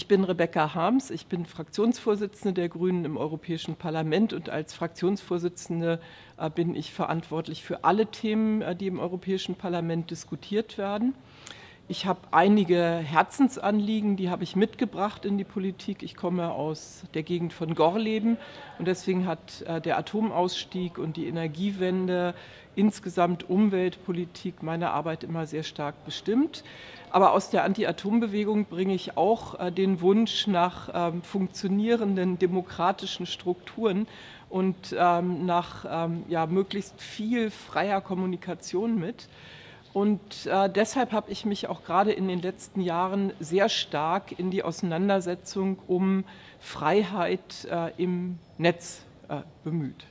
Ich bin Rebecca Harms, ich bin Fraktionsvorsitzende der Grünen im Europäischen Parlament und als Fraktionsvorsitzende äh, bin ich verantwortlich für alle Themen, äh, die im Europäischen Parlament diskutiert werden. Ich habe einige Herzensanliegen, die habe ich mitgebracht in die Politik. Ich komme aus der Gegend von Gorleben und deswegen hat äh, der Atomausstieg und die Energiewende insgesamt Umweltpolitik meine Arbeit immer sehr stark bestimmt. Aber aus der Anti-Atom-Bewegung bringe ich auch äh, den Wunsch nach ähm, funktionierenden demokratischen Strukturen und ähm, nach ähm, ja, möglichst viel freier Kommunikation mit. Und äh, deshalb habe ich mich auch gerade in den letzten Jahren sehr stark in die Auseinandersetzung um Freiheit äh, im Netz äh, bemüht.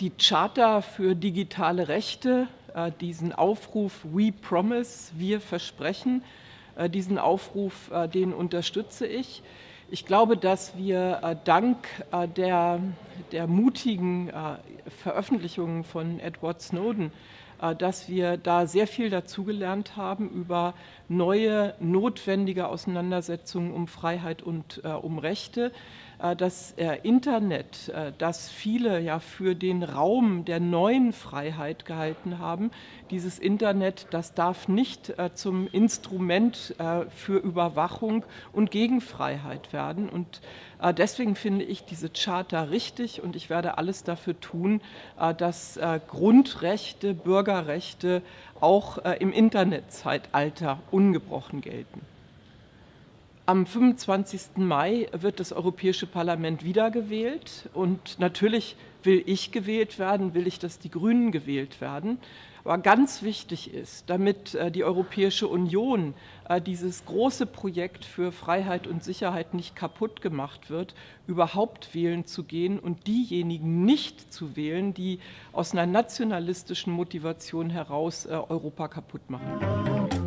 Die Charta für digitale Rechte, äh, diesen Aufruf We Promise, wir versprechen, äh, diesen Aufruf, äh, den unterstütze ich. Ich glaube, dass wir dank der, der mutigen Veröffentlichungen von Edward Snowden dass wir da sehr viel dazugelernt haben über neue, notwendige Auseinandersetzungen um Freiheit und äh, um Rechte. Äh, das Internet, das viele ja für den Raum der neuen Freiheit gehalten haben, dieses Internet, das darf nicht zum Instrument für Überwachung und Gegenfreiheit werden. Und deswegen finde ich diese Charta richtig und ich werde alles dafür tun, dass Grundrechte, Bürgerrechte auch im Internetzeitalter ungebrochen gelten. Am 25. Mai wird das Europäische Parlament wiedergewählt und natürlich will ich gewählt werden, will ich, dass die Grünen gewählt werden. Aber ganz wichtig ist, damit äh, die Europäische Union äh, dieses große Projekt für Freiheit und Sicherheit nicht kaputt gemacht wird, überhaupt wählen zu gehen und diejenigen nicht zu wählen, die aus einer nationalistischen Motivation heraus äh, Europa kaputt machen.